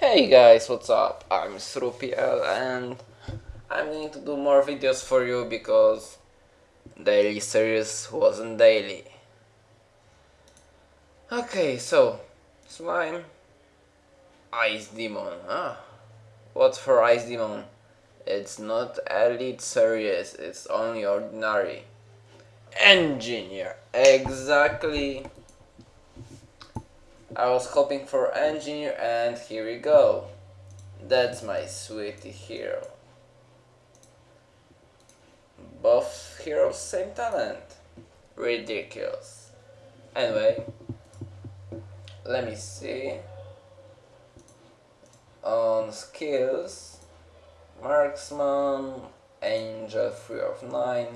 Hey guys, what's up? I'm Srupiel and I'm going to do more videos for you because daily series wasn't daily. Okay, so slime Ice Demon. Ah, what for Ice Demon? It's not elite series, it's only ordinary. Engineer, exactly I was hoping for engineer and here we go. That's my sweetie hero. Both heroes same talent. Ridiculous. Anyway, let me see. On skills, marksman, angel 3 of 9,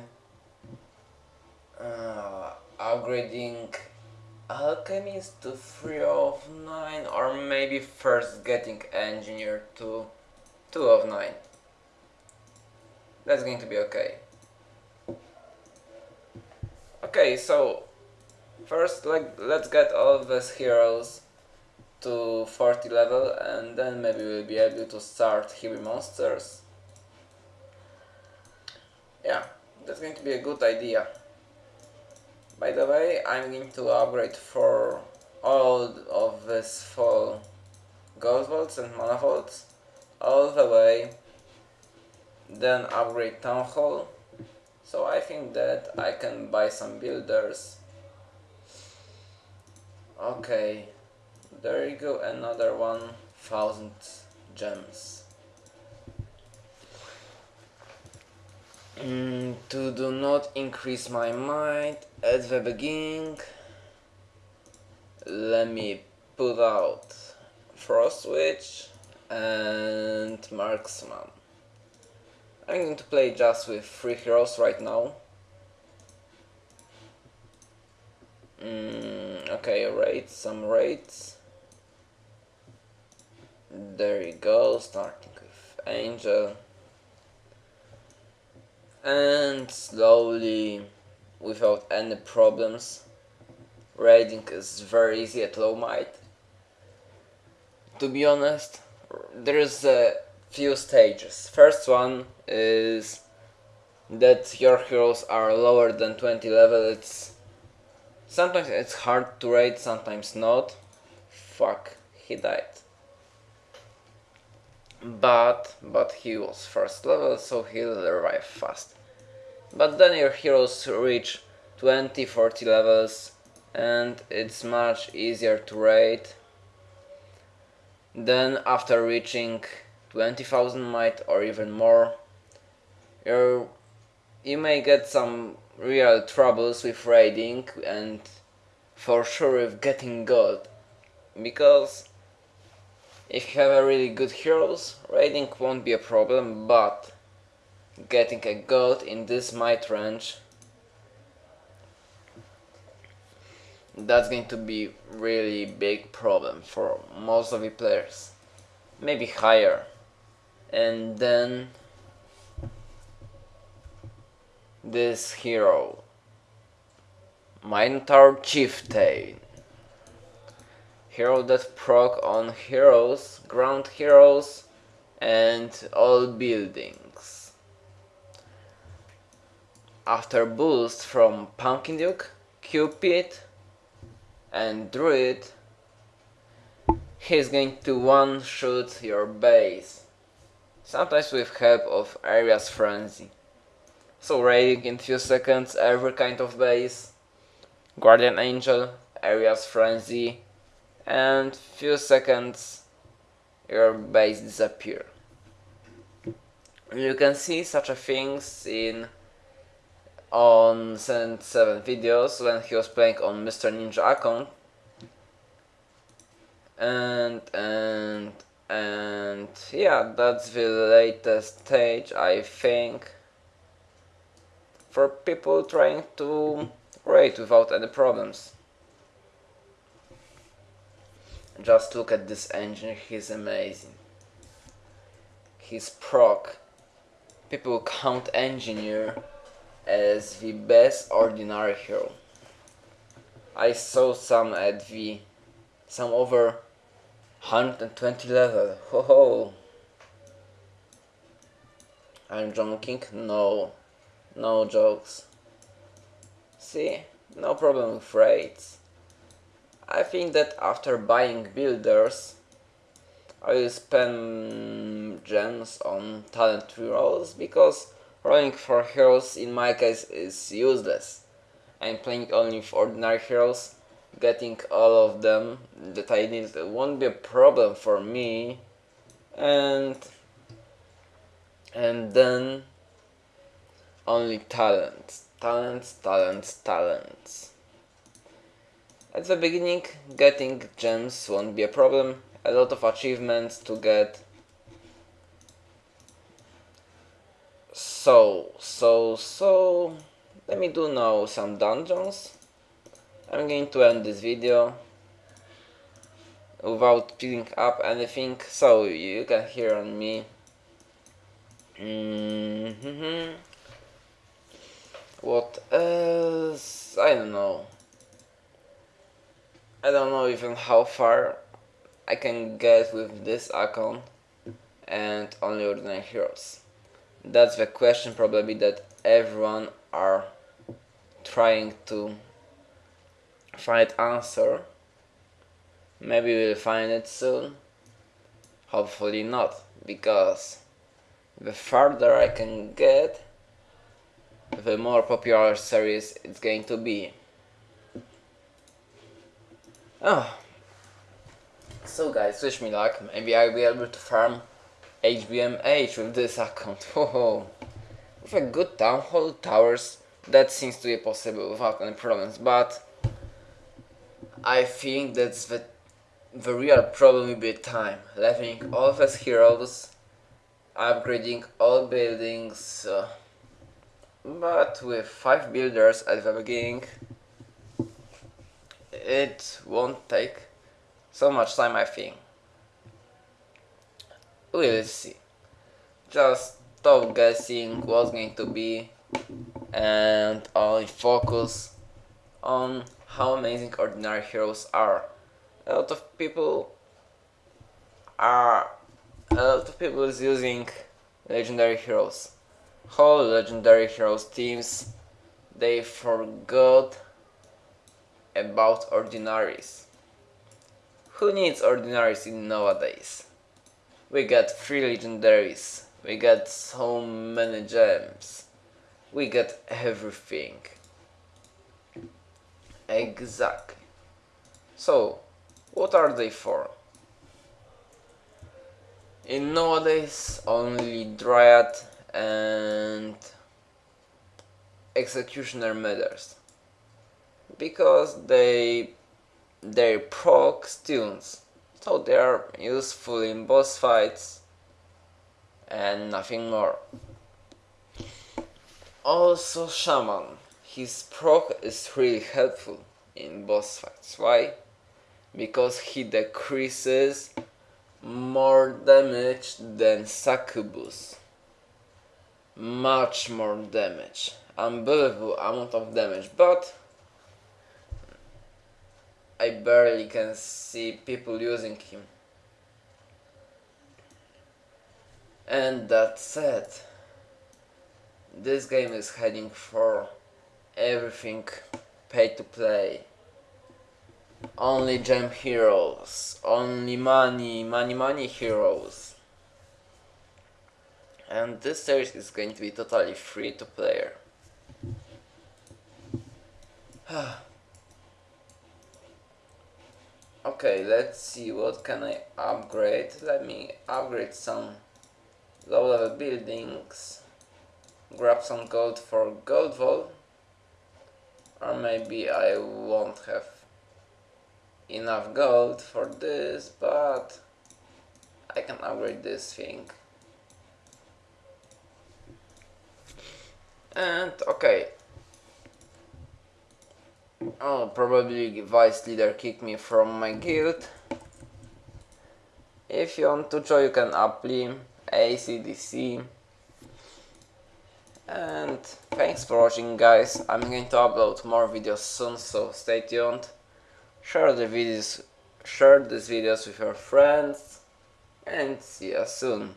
uh, upgrading Alchemist to 3 of 9 or maybe first getting Engineer to 2 of 9. That's going to be okay. Okay, so first like let's get all these heroes to 40 level and then maybe we'll be able to start heavy monsters. Yeah, that's going to be a good idea. By the way, I'm going to upgrade for all of this full Gold Vaults and Mana Vaults all the way, then upgrade Town Hall. So I think that I can buy some builders. Okay, there you go, another 1000 gems. Mm, to do not increase my might at the beginning, let me put out Frost Witch and Marksman. I'm going to play just with three heroes right now. Mm, okay, raids, some raids. There you go, starting with Angel and slowly without any problems. Raiding is very easy at low might. To be honest there's a few stages. First one is that your heroes are lower than 20 level. It's sometimes it's hard to raid sometimes not. Fuck he died. But but he was first level so he'll arrive fast but then your heroes reach 20 40 levels and it's much easier to raid. Then after reaching 20,000 might or even more you you may get some real troubles with raiding and for sure with getting gold. Because if you have a really good heroes, raiding won't be a problem, but getting a gold in this might range. That's going to be really big problem for most of the players. Maybe higher. And then this hero. Minotaur Chieftain. Hero that proc on heroes, ground heroes and all buildings. After boost from Pumpkin Duke, Cupid and Druid, he's going to one-shoot your base, sometimes with help of Aria's Frenzy. So raiding in few seconds every kind of base, Guardian Angel, Aria's Frenzy, and few seconds your base disappear. You can see such a things in on Send 7 videos when he was playing on Mr. Ninja account and and and yeah that's the latest stage I think for people trying to raid without any problems. Just look at this engine, he's amazing. He's proc. People count engineer as the best ordinary hero. I saw some at the some over 120 level, ho ho! I'm joking? No, no jokes. See, no problem with rates. I think that after buying builders, I will spend gems on talent rolls because rolling for heroes in my case is useless. I'm playing only with ordinary heroes, getting all of them that I need won't be a problem for me and and then only talents, talents, talents, talents. At the beginning, getting gems won't be a problem. A lot of achievements to get. So, so, so... Let me do now some dungeons. I'm going to end this video without picking up anything, so you can hear on me. Mm -hmm. What else? I don't know. I don't know even how far I can get with this account and only ordinary heroes. That's the question probably that everyone are trying to find answer. Maybe we'll find it soon. Hopefully not, because the farther I can get, the more popular series it's going to be. Oh. So guys, wish me luck. Maybe I'll be able to farm HBMH with this account. Whoa. With a good town hall towers, that seems to be possible without any problems, but I think that's the the real problem will be time. Leveling all of us heroes, upgrading all buildings, uh, but with 5 builders at the beginning, it won't take so much time I think. We'll see. Just stop guessing what's going to be and only focus on how amazing ordinary heroes are. A lot of people are a lot of people is using legendary heroes. Whole legendary heroes teams they forgot about ordinaries. Who needs ordinaries in nowadays? We got three legendaries, we got so many gems, we got everything. Exactly. So, what are they for? In nowadays, only Dryad and Executioner matters because they they proc stuns so they are useful in boss fights and nothing more. Also shaman his proc is really helpful in boss fights. Why? Because he decreases more damage than succubus. Much more damage. Unbelievable amount of damage but I barely can see people using him. And that said, this game is heading for everything pay to play. Only gem heroes, only money, money, money heroes. And this series is going to be totally free to player. Ah. Okay, let's see what can I upgrade. Let me upgrade some low level buildings. Grab some gold for gold vault. Or maybe I won't have enough gold for this, but I can upgrade this thing. And okay, Oh, probably vice leader kicked me from my guild. If you want to join, you can apply ACDC. And thanks for watching guys, I'm going to upload more videos soon, so stay tuned. Share the videos share these videos with your friends and see you soon.